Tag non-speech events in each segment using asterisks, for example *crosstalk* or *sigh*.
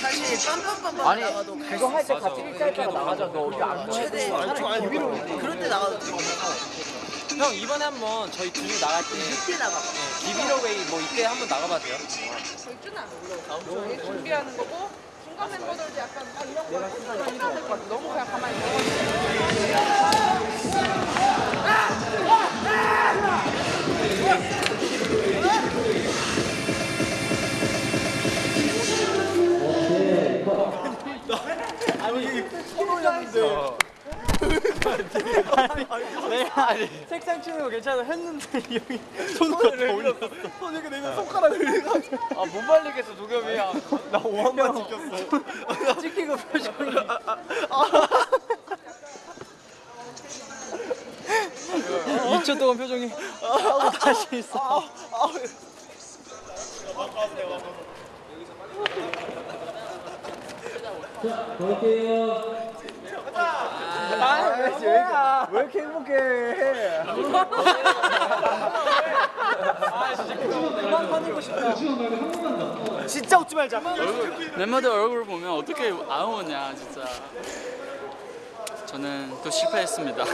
사실 빰빰빰빰 아니 나가도 그거 할때 같이 일자리다가 나가자. 너 어디 안 최대 차라리 기비로 그럴 때 나가도 돼. 형 이번에 한번 저희 둘이 나갈 때 이때 나가. 기비로웨이 뭐 이때 한번 나가봐도 돼요? 절주는 안 올라오고 저희 준비하는 거고 중간 멤버들도 약간 아 이런 거 이런 거 같아. 너무 그냥 가만히 있어 내가 아니 색상 치는 거 괜찮아. 했는데 이 형이 손을 더 올렸어. 손 이렇게 내면 손가락을 아못 말리겠어 도겸이. 나 5한만 찍혔어. *laughs* 찍히고 표정이. 2초 동안 표정이 하고 다시 있어 아, 왜 이렇게 행복해? 아, 진짜 웃지 말자. 멤버들 얼굴 보면 어떻게 안 오냐 진짜 저는 또 실패했습니다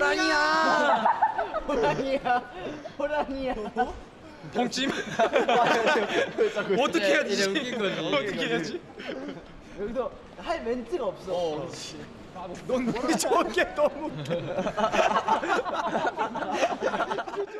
호랑이야! 호랑이야! 호랑이야! 봉찜? *laughs* 어떻게 해야 되지? *laughs* 어떻게 해야 되지? 여기서 할 멘트가 없어. 어, 넌 우리 어. 저게 너무 웃겨. *laughs*